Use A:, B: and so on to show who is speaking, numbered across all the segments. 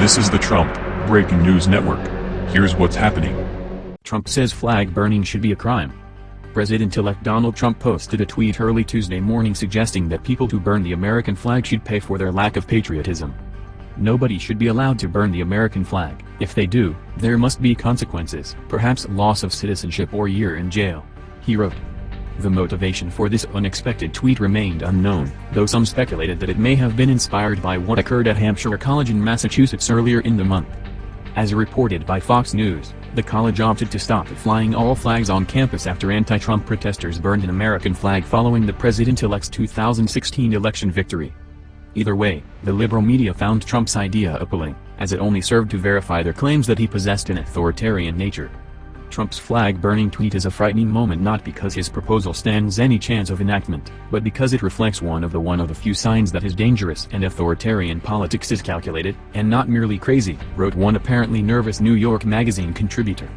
A: This is the Trump Breaking News Network. Here's what's happening.
B: Trump says flag burning should be a crime. President-elect Donald Trump posted a tweet early Tuesday morning suggesting that people who burn the American flag should pay for their lack of patriotism. Nobody should be allowed to burn the American flag. If they do, there must be consequences, perhaps loss of citizenship or year in jail. He wrote. The motivation for this unexpected tweet remained unknown, though some speculated that it may have been inspired by what occurred at Hampshire College in Massachusetts earlier in the month. As reported by Fox News, the college opted to stop flying all flags on campus after anti-Trump protesters burned an American flag following the president-elect's 2016 election victory. Either way, the liberal media found Trump's idea appealing, as it only served to verify their claims that he possessed an authoritarian nature. Trump's flag-burning tweet is a frightening moment not because his proposal stands any chance of enactment, but because it reflects one of the one of the few signs that his dangerous and authoritarian politics is calculated, and not merely crazy, wrote one apparently nervous New York Magazine contributor.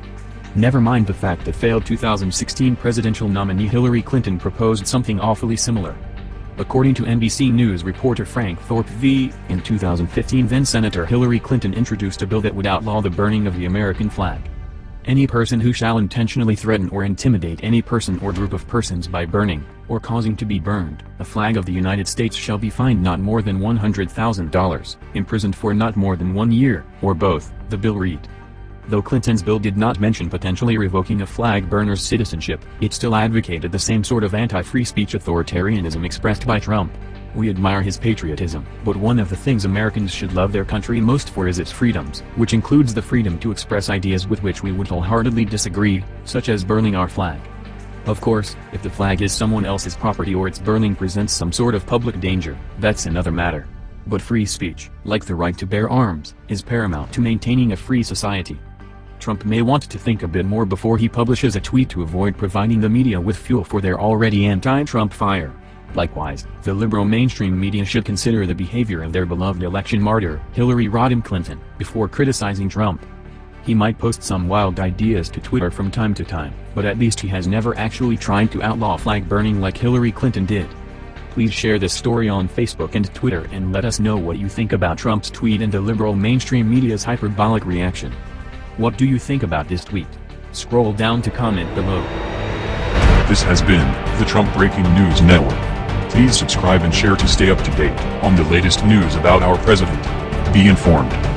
B: Never mind the fact that failed 2016 presidential nominee Hillary Clinton proposed something awfully similar. According to NBC News reporter Frank Thorp v. In 2015 then-Senator Hillary Clinton introduced a bill that would outlaw the burning of the American flag. Any person who shall intentionally threaten or intimidate any person or group of persons by burning, or causing to be burned, a flag of the United States shall be fined not more than $100,000, imprisoned for not more than one year, or both, the bill read. Though Clinton's bill did not mention potentially revoking a flag burner's citizenship, it still advocated the same sort of anti-free speech authoritarianism expressed by Trump. We admire his patriotism, but one of the things Americans should love their country most for is its freedoms, which includes the freedom to express ideas with which we would wholeheartedly disagree, such as burning our flag. Of course, if the flag is someone else's property or its burning presents some sort of public danger, that's another matter. But free speech, like the right to bear arms, is paramount to maintaining a free society. Trump may want to think a bit more before he publishes a tweet to avoid providing the media with fuel for their already anti-Trump fire. Likewise, the liberal mainstream media should consider the behavior of their beloved election martyr, Hillary Rodham Clinton, before criticizing Trump. He might post some wild ideas to Twitter from time to time, but at least he has never actually tried to outlaw flag burning like Hillary Clinton did. Please share this story on Facebook and Twitter and let us know what you think about Trump's tweet and the liberal mainstream media's hyperbolic reaction. What do you think about this tweet? Scroll down to comment below.
A: This has been the Trump Breaking News Network. Please subscribe and share to stay up to date on the latest news about our president. Be informed.